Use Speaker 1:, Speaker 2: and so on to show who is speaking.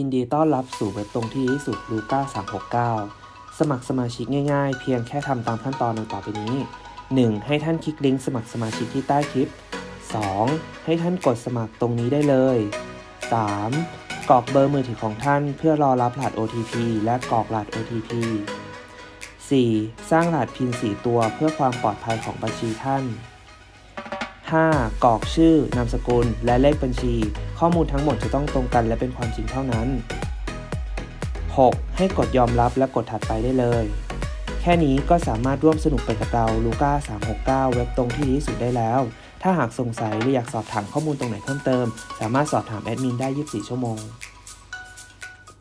Speaker 1: ยินดีต้อนรับสู่เว็บตรงที่ดีที่สุดลูก้า369 สมัครสมาชิกง่ายๆ เพียงแค่ทำตามขั้นตอนดังต่อไปนี้ 1. ให้ท่านคลิกลิงก์สมัครสมาชิกที่ใต้คลิป 2. ให้ท่านกดสมัครตรงนี้ได้เลย 3. กรอกเบอร์มือถือของท่านเพื่อรอรับรหัส OTP และกรอกรหัส OTP 4. สร้างรหัสพิน4ตัวเพื่อความปลอดภัยของบัญชีท่าน 5. กรอกชื่อนามสกุลและเลขบัญชี ข้อมูลทั้งหมดจะต้องตรงกันและเป็นความจริงเท่านั้น 6. ให้กดยอมรับและกดถัดไปได้เลย แค่นี้ก็สามารถร่วมสนุกไปกับเราลูก้า369 เว็บตรงที่ดีที่สุดได้แล้ว ถ้าหากสงสัยหรืออยากสอบถามข้อมูลตรงไหนเพิ่มเติม สามารถสอบถามแอดมินได้ 24 ชั่วโมง